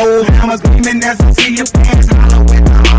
old mama's beaming as I see your pants hollow